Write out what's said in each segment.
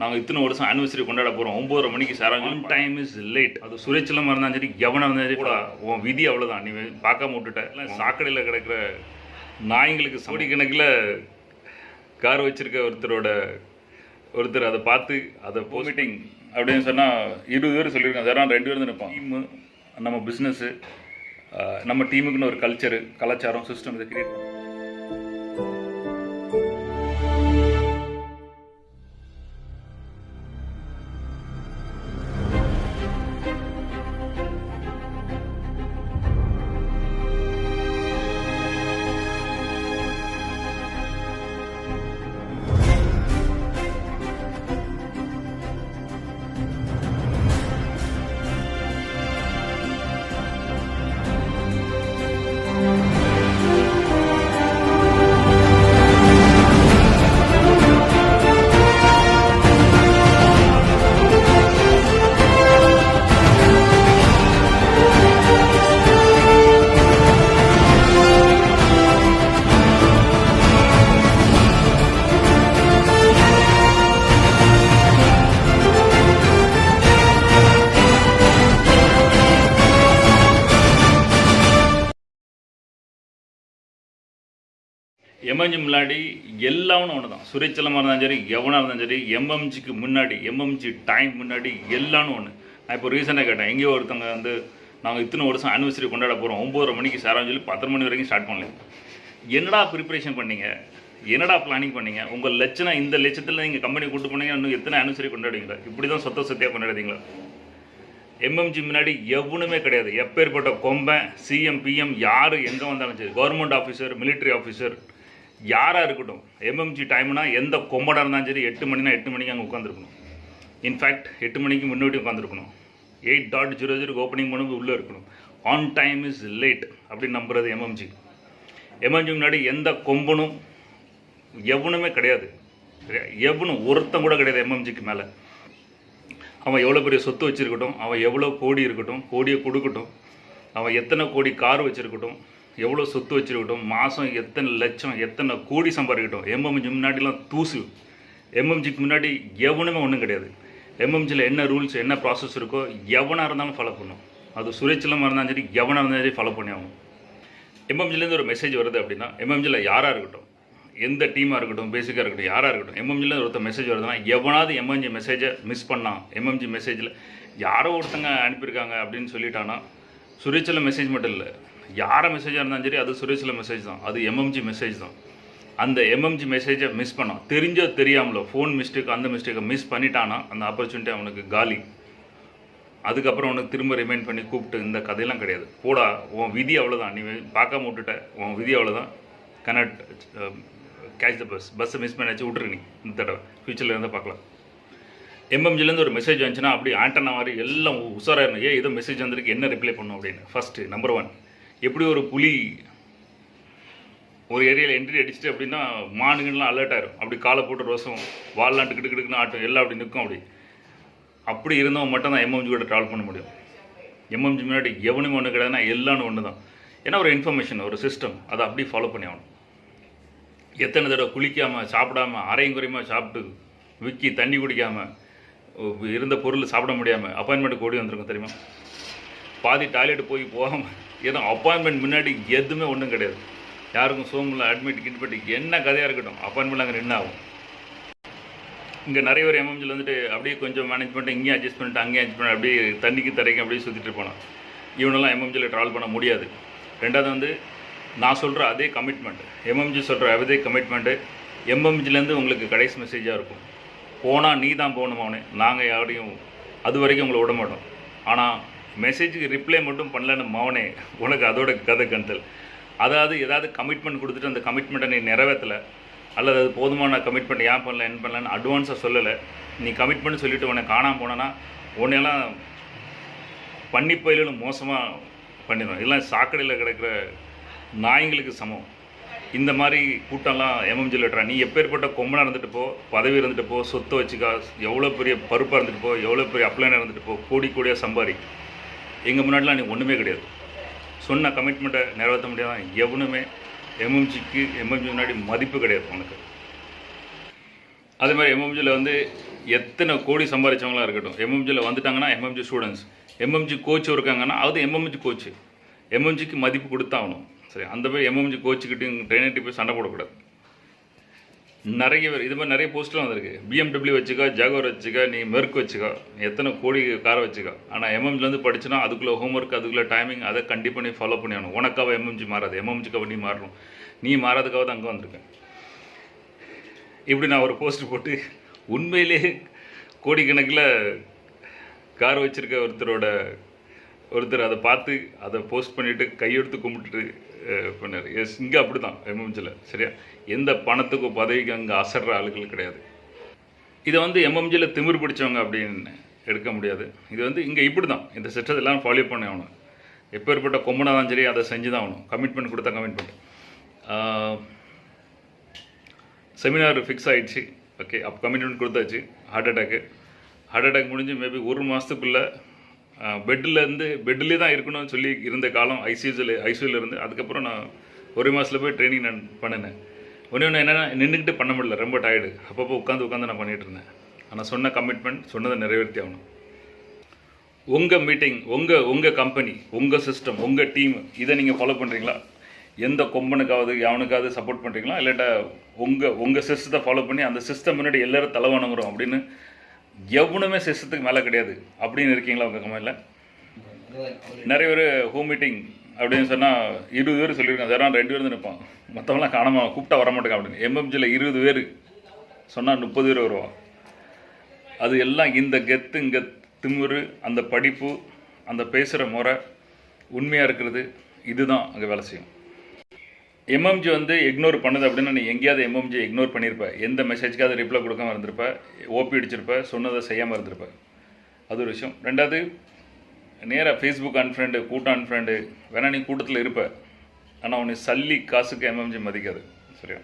நாங்கள் இத்தனை வருஷம் ஆனிவர்சரி கொண்டாட போகிறோம் ஒம்பதரை மணிக்கு sir one time is late அது சுரேச்சலமாக இருந்தாலும் சரி எவனாக இருந்தாலும் சரி கூட. உன் விதி அவ்வளோதான் நீ பார்க்காம விட்டுட்ட. இல்லை சாக்கடையில் கிடக்கிற நாய்ங்களுக்கு சோடி கணக்கில் கார் வச்சிருக்க ஒருத்தரோட ஒருத்தர் அதை பார்த்து அதை மீட்டிங் அப்படின்னு சொன்னால் இருபது பேர் சொல்லியிருக்காங்க சார் ரெண்டு பேர் நிற்பான் டீமு நம்ம பிஸ்னஸ்ஸு நம்ம டீமுக்குன்னு ஒரு கல்ச்சரு கலாச்சாரம் சிஸ்டம் இதை கிரியேட் பண்ண எம்எம்ஜி முன்னாடி எல்லாமே ஒன்று தான். சுரேச்சலமாக இருந்தாலும் சரி எவனாக இருந்தாலும் சரி எம்எம்ஜிக்கு முன்னாடி எம்எம்ஜி டைம் முன்னாடி எல்லாமே ஒன்று நான் இப்போ ரீசெண்டாக கேட்டேன். எங்கேயோ ஒருத்தவங்க வந்து நாங்கள் இத்தனை வருஷம் அனிவர்சரி கொண்டாட போகிறோம் ஒம்பதரை மணிக்கு சேரான்னு சொல்லி பத்தரை மணி வரைக்கும் ஸ்டார்ட் பண்ணல. என்னடா ப்ரிப்பரேஷன் பண்ணீங்க? என்னடா பிளானிங் பண்ணீங்க? உங்கள் லட்சணம் இந்த லட்சத்தில் நீங்கள் கம்பெனி கூட்டு போனீங்க இன்னும் எத்தனை ஆனிவர்சரி கொண்டாடுவீங்களா? இப்படி தான் சொத்த சொத்தியாக கொண்டாடுவீங்களா? எம்எம்ஜி முன்னாடி எவனுமே கிடையாது. எப்பேற்பட்ட கொம்பன் சிஎம் பிஎம் யார் எங்கே வந்தாலும் சரி கவர்மெண்ட் ஆஃபீஸர் மிலிட்ரி ஆஃபீஸர் யாராக இருக்கட்டும் எம்எம்ஜி டைம்னா எந்த கொம்படாக இருந்தாலும் சரி எட்டு மணினா எட்டு மணிக்கு அங்கே உட்காந்துருக்கணும் இன்ஃபேக்ட் எட்டு மணிக்கு முன்னாடி உட்காந்துருக்கணும் எயிட் டாட் ஜீரோ ஜீரோக்கு ஓப்பனிங் பண்ணும்போது உள்ளே இருக்கணும். ஆன் டைம் இஸ் லேட் அப்படின்னு நம்புறது எம்எம்ஜி எம்எம்ஜி முன்னாடி எந்த கொம்பனும் எவனுமே கிடையாது. எவனும் ஒருத்தன் கூட கிடையாது எம்எம்ஜிக்கு மேலே. அவன் எவ்வளோ பெரிய சொத்து வச்சுருக்கட்டும் அவன் எவ்வளோ கோடி இருக்கட்டும் கோடியை கொடுக்கட்டும் அவன் எத்தனை கோடி கார் வச்சுருக்கட்டும் எவ்வளோ சொத்து வச்சுருக்கட்டும் மாதம் எத்தனை லட்சம் எத்தனை கோடி சம்பாதிக்கட்டும் எம்எம்ஜி முன்னாடிலாம் தூசு. எம்எம்ஜிக்கு முன்னாடி எவனுமே ஒன்றும் கிடையாது. எம்எம்ஜியில் என்ன ரூல்ஸ் என்ன ப்ராசஸ் இருக்கோ எவனாக இருந்தாலும் ஃபாலோ பண்ணும். அது சுரேச்சலமாக இருந்தாலும் சரி எவனாக இருந்தாலும் சரி ஃபாலோ பண்ணி ஆகணும். எம்எம்ஜிலேருந்து ஒரு மெசேஜ் வருது அப்படின்னா எம்எம்ஜியில் யாராக இருக்கட்டும் எந்த டீமாக இருக்கட்டும் பேசிக்காக இருக்கட்டும் யாராக இருக்கட்டும் எம்எம்ஜியில் ஒருத்தர் மெசேஜ் வருதுன்னா எவனாவது எம்எம்ஜி மெசேஜை மிஸ் பண்ணான் எம்எம்ஜி மெசேஜில் யாரோ ஒருத்தங்க அனுப்பியிருக்காங்க அப்படின்னு சொல்லிட்டானா சுரேச்சில் மெசேஜ் மட்டும் இல்லை. யாரை மெசேஜாக இருந்தாலும் சரி அது சுரேஷில் மெசேஜ் தான். அது எம்எம்ஜி மெசேஜ் தான். அந்த எம்எம்ஜி மெசேஜை மிஸ் பண்ணோம் தெரிஞ்சோ தெரியாமலோ ஃபோன் மிஸ்டேக் அந்த மிஸ்டேக்கை மிஸ் பண்ணிட்டானா அந்த ஆப்பர்ச்சுனிட்டி அவனுக்கு காலி. அதுக்கப்புறம் உனக்கு திரும்ப ரிமைண்ட் பண்ணி கூப்பிட்டு இந்த கதையெல்லாம் கிடையாது. போடா உன் விதி அவ்வளோதான் நீ பார்க்காம விட்டுட்ட. உன் விதி அவ்வளோதான் கனெக்ட் கேட்ச் த பஸ் பஸ்ஸை மிஸ் பண்ணி விட்ரு நீ. இந்த தடவை. ஃப்யூச்சரில் இருந்தால் பார்க்கலாம். எம்எம்ஜிலேருந்து ஒரு மெசேஜ் வந்துச்சுன்னா அப்படி ஆண்டனா மாதிரி எல்லாம் உஷாராக இருக்கணும் ஏன் ஏதோ மெசேஜ் வந்திருக்கு. என்ன ரிப்ளை பண்ணும் அப்படின்னு? ஃபஸ்ட்டு நம்பர் ஒன் எப்படி ஒரு புலி ஒரு ஏரியாவில் என்ட்ரி அடிச்சுட்டு அப்படின்னா மானுங்கள்லாம் அலர்ட் ஆயிரும். அப்படி காலை போட்டு ரோசம் வால்லாம் டிக்கு டிக்கு ஆட்டும் எல்லாம் அப்படி நிற்கும் அப்படி. அப்படி இருந்தவங்க மட்டும் தான் எம்எம்ஜி கூட ட்ராவல் பண்ண முடியும். எம்எம்ஜி முன்னாடி எவனுமே ஒன்று கிடையாதுன்னா எல்லான்னு ஒன்று தான் ஏன்னா ஒரு இன்ஃபர்மேஷன் ஒரு சிஸ்டம் அதை அப்படியே ஃபாலோ பண்ணி ஆகணும். எத்தனை தடவை குளிக்காமல் சாப்பிடாம அரையும் குறையுமா சாப்பிட்டு விற்கி தண்ணி குடிக்காமல் இருந்த பொருள் சாப்பிட முடியாமல் அப்பாயின்மெண்ட்டுக்கு ஓடி வந்திருக்கும் தெரியுமா? பாதி டாய்லெட் போய் போகாமல் ஏன்னா அப்பாயின்மெண்ட் முன்னாடி எதுவுமே ஒன்றும் கிடையாது. யாருக்கும் சோமில் அட்மிட் கிட்பட்டு என்ன கதையாக இருக்கட்டும் அப்பாயின்மெண்ட் அங்கே நின்று ஆகும். இங்கே நிறைய பேர் எம்எம்ஜியில் வந்துட்டு அப்படியே கொஞ்சம் மேனேஜ் பண்ணிட்டு இங்கேயும் அட்ஜஸ்ட் பண்ணிட்டு அங்கேயும் அட்ஜஸ்ட் பண்ணி அப்படியே தண்ணிக்கு தரைக்கும் அப்படியே சுற்றிட்டு போனான் இவனெல்லாம் எம்எம்ஜியில் ட்ராவல் பண்ண முடியாது. ரெண்டாவது வந்து நான் சொல்கிற அதே கமிட்மெண்ட் எம்எம்ஜி சொல்கிற அதே கமிட்மெண்ட்டு எம்எம்ஜிலேருந்து உங்களுக்கு கடைசி மெசேஜாக இருக்கும். போனால் நீ தான் போகணும் அவனே? நாங்கள் யாரையும் அது வரைக்கும் உங்களை விட மாட்டோம். ஆனால் மெசேஜுக்கு ரிப்ளை மட்டும் பண்ணலன்னு மவனே உனக்கு அதோட கதை கந்தல். அதாவது ஏதாவது கமிட்மெண்ட் கொடுத்துட்டு அந்த கமிட்மெண்ட்டை நீ நிறைவேற்றலை அல்லது அது போதுமான கமிட்மெண்ட் ஏன் பண்ணல என்ன பண்ணலன்னு அட்வான்ஸாக சொல்லலை. நீ கமிட்மெண்ட் சொல்லிவிட்டு உன்னை காணாமல் போனேன்னா உன்னையெல்லாம் பண்ணி பயிலும் மோசமாக பண்ணிடுவோம் இதெல்லாம் சாக்கடையில் கிடக்கிற நாய்ங்களுக்கு சமம். இந்த மாதிரி கூட்டம்லாம் எம்எம்ஜி விட்டுறா நீ எப்பேற்பட்ட கொம்பனாக இருந்துட்டு போ பதவி இருந்துட்டு போ சொத்தை வச்சுக்கா எவ்வளோ பெரிய பருப்பாக இருந்துட்டு போ எவ்வளோ பெரிய அப்ளைனாக இருந்துட்டு போ கோடி கோடியாக சம்பாதி எங்கள் முன்னாடிலாம் நீ ஒன்றுமே கிடையாது. சொன்ன கமிட்மெண்ட்டை நிறைவேற்ற முடியாத எவனுமே எம்எம்ஜிக்கு எம்எம்ஜி முன்னாடி மதிப்பு கிடையாது உனக்கு. அதே மாதிரி எம்எம்ஜியில் வந்து எத்தனை கோடி சம்பாதிச்சவங்களாக இருக்கட்டும். எம்எம்ஜியில் வந்துட்டாங்கன்னா எம்எம்ஜி ஸ்டூடெண்ட்ஸ் எம்எம்ஜி கோச் இருக்காங்கன்னா அது எம்எம்ஜி கோச்சு எம்எம்ஜிக்கு மதிப்பு கொடுத்தாகணும் சரி அந்த போய் எம்எம்ஜி கோச்சுக்கிட்டையும் ட்ரைனர்கிட்ட போய் சண்டை போடக்கூடாது. நிறைய பேர் இது மாதிரி நிறைய போஸ்ட்லாம் வந்திருக்கு. பிஎம்டபிள்யூ வச்சுக்கோ ஜாகோர் வச்சுக்கோ நீ மெர்க் வச்சுக்கோ எத்தனை கோடி காரை வச்சுக்கோ. ஆனால் எம்எம்ஜிலேருந்து படிச்சுனா அதுக்குள்ளே ஹோம்ஒர்க் அதுக்குள்ளே டைமிங் அதை கண்டிப்பாக நீ ஃபாலோ பண்ணி ஆகணும். உனக்காக எம்எம்ஜி மாறாது. எம்எம்ஜிக்காக நீ மாறணும். நீ மாறாதுக்காக தான் அங்கே வந்திருக்கேன். இப்படி நான் ஒரு போஸ்ட் போட்டு உண்மையிலே கோடிக்கணக்கில் கார் வச்சுருக்க ஒருத்தரோட ஒருத்தர் அதை பார்த்து அதை போஸ்ட் பண்ணிவிட்டு கையெடுத்து கும்பிட்டுட்டு பண்ணார். எஸ் இங்கே அப்படி தான் எம்எம்ஜியில் சரியா? எந்த பணத்துக்கும் பதவிக்கு அங்கே அசர்ற ஆளுகள் கிடையாது. இதை வந்து எம்எம்ஜியில் திமிர் பிடிச்சவங்க அப்படின்னு எடுக்க முடியாது. இது வந்து இங்கே இப்படி தான் இந்த சிஸ்டத்தை எல்லாம் ஃபாலோ பண்ணி ஆகணும். எப்பேற்பட்ட கொம்பனா தான் சரி அதை செஞ்சு தான் ஆகணும். கமிட்மெண்ட் கொடுத்தா கமிட்மெண்ட் செமினார் ஃபிக்ஸ் ஆகிடுச்சு ஓகே அப்போ கமிட்மெண்ட் கொடுத்தாச்சு. ஹார்ட் அட்டாக்கு ஹார்ட் அட்டாக் முடிஞ்சு மேபி ஒரு மாதத்துக்குள்ளே பெட்டிலேருந்து பெட்டிலே தான் இருக்கணும்னு சொல்லி இருந்த காலம் ஐசியூஸில் ஐசியூவில் இருந்து. அதுக்கப்புறம் நான் ஒரு மாதத்தில் போய் ட்ரைனிங் நான் பண்ணினேன். ஒன்று ஒன்று என்னென்னா நின்றுக்கிட்டு பண்ண முடியல ரொம்ப டயர்டு அப்பப்போ உட்காந்து உட்காந்து நான் பண்ணிகிட்டு இருந்தேன். ஆனால் சொன்ன கமிட்மெண்ட் சொன்னதை நிறைவேற்றி ஆகணும். உங்கள் மீட்டிங் உங்கள் உங்கள் கம்பெனி உங்கள் சிஸ்டம் உங்கள் டீம் இதை நீங்கள் ஃபாலோ பண்ணுறீங்களா எந்த கொம்பனுக்காவது எவனுக்காவது சப்போர்ட் பண்ணுறீங்களா இல்லாட்டா உங்கள் உங்கள் சிஸ்டத்தை ஃபாலோ பண்ணி அந்த சிஸ்டம் முன்னாடி எல்லோரும் தலைவணங்குறோம் அப்படின்னு எவனுமே சிஸ்டத்துக்கு மேலே கிடையாது. அப்படின்னு இருக்கீங்களா உங்கள் கம்பெனியில் நிறைய பேர் ஹோம் மீட்டிங் அப்படின்னு சொன்னால் இருபது பேர் சொல்லியிருக்காங்க. சார் நான் ரெண்டு பேர் தான் மற்றவங்களாம் காணாமல் கூப்பிட்டா வரமாட்டேங்க அப்படின்னு. எம்எம்ஜியில் இருபது பேர் சொன்னால் முப்பது பேர் வருவான். அது எல்லாம் இந்த கெத்து இங்கே திமுரு அந்த படிப்பு அந்த பேசுகிற முறை உண்மையாக இருக்கிறது இதுதான் அங்கே வேலை செய்யும். எம்எம்ஜி வந்து இக்னோர் பண்ணுது அப்படின்னா நீ எங்கேயாவது எம்எம்ஜி இக்னோர் பண்ணியிருப்ப எந்த மெசேஜ்க்காவது ரிப்ளை கொடுக்காம இருந்திருப்ப. ஓபி அடிச்சிருப்ப. சொன்னதை செய்யாமல் இருந்திருப்ப. அது ஒரு விஷயம். ரெண்டாவது நேராக ஃபேஸ்புக் அன்ஃப்ரெண்டு கூட்டம் அன்ஃப்ரெண்டு வேணா நீ கூட்டத்தில் இருப்ப. ஆனால் உன்னை சல்லி காசுக்கு எம்எம்ஜி மதிக்காது. சரியா?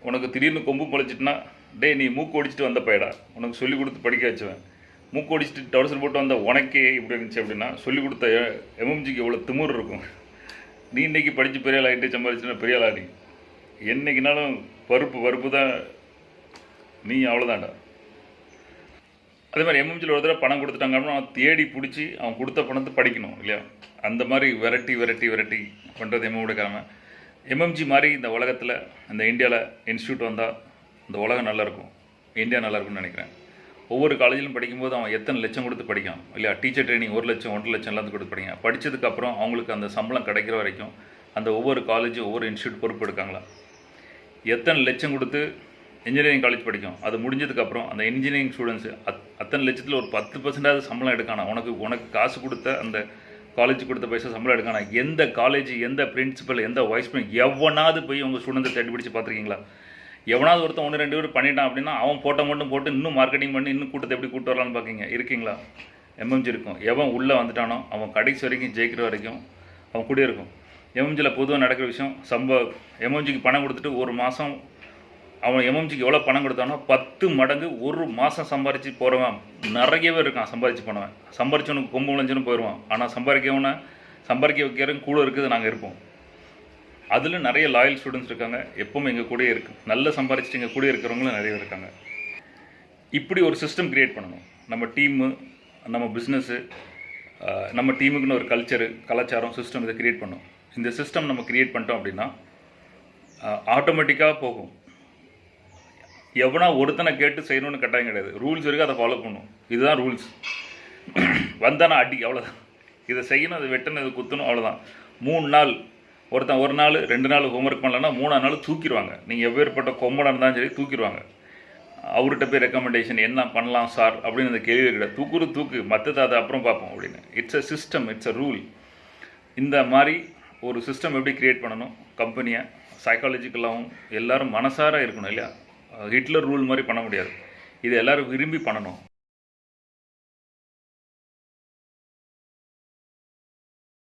உனக்கு திடீர்னு கொம்பு பொழைச்சிட்டுனா டேய் நீ மூக்கு ஒடிச்சிட்டு வந்த பையடா. உனக்கு சொல்லி கொடுத்து படிக்க வச்சுவேன். மூக்கு ஒடிச்சிட்டு டவுசர் போட்டு வந்த உனக்கே இப்படி இருந்துச்சு அப்படின்னா சொல்லி கொடுத்த எம்எம்ஜிக்கு எவ்வளோ திமுர் இருக்கும். நீ இன்றைக்கி படித்து பெரிய ஆள் ஆகிட்டு சம்பாதிச்சுனா பெரிய ஆள் ஆடி என்னைக்குனாலும் பருப்பு பருப்பு தான் நீ அவ்வளோதான்டா அதே மாதிரி எம்எம்ஜியில் ஒரு தடவை பணம் கொடுத்துட்டாங்கன்னா அவன் தேடி பிடிச்சி அவன் கொடுத்த பணத்தை படிக்கணும் இல்லையா? அந்த மாதிரி வெரைட்டி வெரைட்டி வெரைட்டி பண்ணுறது எம்எம்ஓட கொடுக்காம எம்எம்ஜி மாதிரி இந்த உலகத்தில் இந்த இந்தியாவில் இன்ஸ்டியூட் வந்தால் இந்த உலகம் நல்லாயிருக்கும் இந்தியா நல்லாயிருக்கும்னு நினைக்கிறேன். ஒவ்வொரு காலேஜிலும் படிக்கும்போது அவன் எத்தனை லட்சம் கொடுத்து படிக்கான்? இல்லையா? டீச்சர் ட்ரைனிங் ஒரு லட்சம் ஒன்றரை லட்சம் எல்லாத்துக்கும் கொடுத்து படிக்கான். படித்ததுக்கப்புறம் அவங்களுக்கு அந்த சம்பளம் கிடைக்கிற வரைக்கும் அந்த ஒவ்வொரு காலேஜும் ஒவ்வொரு இன்ஸ்டியூட் பொறுப்பு எடுக்காங்களா எத்தனை லட்சம் கொடுத்து இன்ஜினியரிங் காலேஜ் படிக்கும்? அது முடிஞ்சதுக்கப்புறம் அந்த இன்ஜினியரிங் ஸ்டூடெண்ட்ஸு அத் அத்தனை லட்சத்தில் ஒரு பத்து பர்சன்டாவது சம்பளம் எடுக்கானா? உனக்கு உனக்கு காசு கொடுத்த அந்த காலேஜ் கொடுத்த பைசா சம்பளம் எடுக்கானா? எந்த காலேஜ் எந்த பிரின்சிபல் எந்த வைஸ் எவனாவது போய் உங்கள் ஸ்டூடெண்ட்ஸை தேடி பிடிச்சி பார்த்துருக்கீங்களா? எவனாவது ஒருத்தன் ஒன்று ரெண்டு பேர் பண்ணிட்டான் அப்படின்னா அவன் போட்டோ மட்டும் போட்டு இன்னும் மார்க்கெட்டிங் பண்ணி இன்னும் கூட்டத்தை எப்படி கூட்டு வரலான்னு பார்க்கீங்க இருக்கீங்களா? எம்எம்ஜி இருக்கும். எவன் உள்ளே வந்துட்டானோ அவன் கடைசி வரைக்கும் ஜெயிக்கிற வரைக்கும் அவன் கூட இருக்கும். எம்எம்ஜியில் பொதுவாக நடக்கிற விஷயம் சம்ப எம்எம்ஜிக்கு பணம் கொடுத்துட்டு ஒரு மாதம் அவன் எம்எம்ஜிக்கு எவ்வளோ பணம் கொடுத்தானோ பத்து மடங்கு ஒரு மாதம் சம்பாரிச்சு போகிறவன் நிறைய பேர் இருக்கான் சம்பாரிச்சு போனவன். சம்பாரிச்சவனுக்கு கொம்பு விளைஞ்சுன்னு போயிடுவான் ஆனால் சம்பாதிக்கவனை சம்பாதிக்க வைக்கிறவங்க கூட இருக்குது நாங்கள் இருப்போம். அதில் நிறைய லாயல் ஸ்டூடெண்ட்ஸ் இருக்காங்க. எப்பவும் எங்கள் கூடயே இருக்கு. நல்ல சம்பாரிச்சிட்டு எங்கள் கூட இருக்கிறவங்களும் நிறைய இருக்காங்க. இப்படி ஒரு சிஸ்டம் க்ரியேட் பண்ணணும். நம்ம டீமு நம்ம பிஸ்னஸ்ஸு நம்ம டீமுக்குன்னு ஒரு கல்ச்சரு கலாச்சாரம் சிஸ்டம் இதை க்ரியேட் பண்ணணும். இந்த சிஸ்டம் நம்ம க்ரியேட் பண்ணிட்டோம் அப்படின்னா ஆட்டோமேட்டிக்காக போகும். எவனா ஒருத்தனை கேட்டு செய்யணும்னு கட்டாயம் கிடையாது. ரூல்ஸ் இருக்குது அதை ஃபாலோ பண்ணும் இதுதான் ரூல்ஸ் வந்தானா அடி அவ்வளோதான் இதை செய்யணும் அதை வெட்டணும் இதை குத்தணும் அவ்வளோதான் மூணு நாள் ஒருத்தன் ஒரு நாள் ரெண்டு நாள் ஹோம்ஒர்க் பண்ணலன்னா மூணாவது நாள் தூக்கிடுவாங்க. நீங்கள் எவ்வேறுபட்ட கொம்பனாக இருந்தாலும் சரி தூக்கிடுவாங்க. அவர்கிட்ட போய் ரெக்கமெண்டேஷன் என்ன பண்ணலாம் சார் அப்படின்னு அந்த கேள்வி கிடையாது தூக்குறு தூக்கு மற்றது அதை அப்புறம் பார்ப்போம் அப்படின்னு. It's a system it's a rule இந்த மாதிரி ஒரு சிஸ்டம் எப்படி கிரியேட் பண்ணணும்? கம்பெனியை சைக்காலஜிக்கலாகவும் எல்லாரும் மனசார இருக்கணும் இல்லையா? ஹிட்லர் ரூல் மாதிரி பண்ண முடியாது. இது எல்லோரும் விரும்பி பண்ணணும்.